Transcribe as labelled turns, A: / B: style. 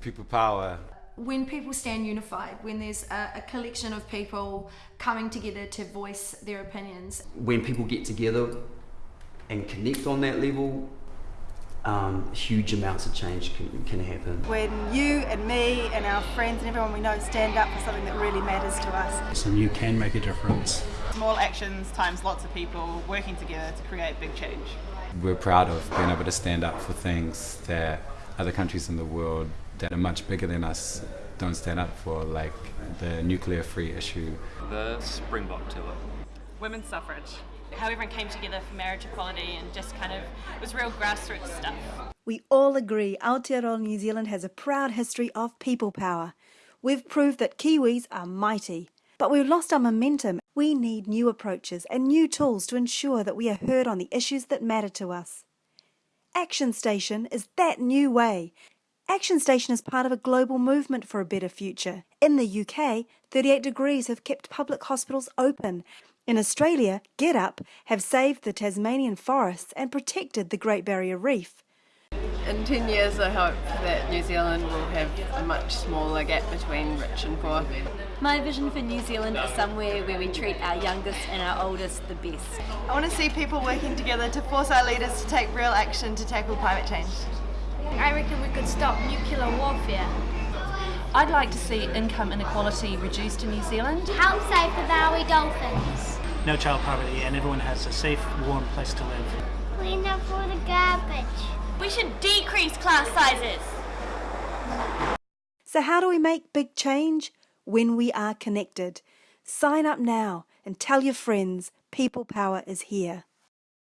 A: People power.
B: When people stand unified, when there's a, a collection of people coming together to voice their opinions,
C: When people get together and connect on that level, um, huge amounts of change can, can happen.
D: when you and me and our friends and everyone we know stand up for something that really matters to us.
E: and you can make a difference.
F: Small actions times lots of people working together to create big change.
A: We're proud of being able to stand up for things that other countries in the world that are much bigger than us don't stand up for, like the nuclear free issue.
G: the springbok to it.
F: Women's suffrage.
H: how everyone came together for marriage equality and just kind of it was real grassroots stuff.
D: We all agree Aotearoa New Zealand has a proud history of people power. We've proved that Kiwis are mighty. But we've lost our momentum. We need new approaches and new tools to ensure that we are heard on the issues that matter to us. Action Station is that new way. Action Station is part of a global movement for a better future. In the UK, 38 Degrees have kept public hospitals open. In Australia, Get Up have saved the Tasmanian forests and protected the Great Barrier Reef.
I: In 10 years, I hope that New Zealand will have a much smaller gap between rich and poor.
H: My vision for New Zealand is somewhere where we treat our youngest and our oldest the best.
D: I want to see people working together to force our leaders to take real action to tackle climate change.
J: I reckon we could stop nuclear warfare.
K: I'd like to see income inequality reduced in New Zealand.
J: Help save the Maui dolphins.
E: No child poverty, and everyone has a safe, warm place to live.
J: Clean up all the garbage.
H: We should decrease class sizes.
D: So, how do we make big change? When we are connected. Sign up now and tell your friends People Power is here.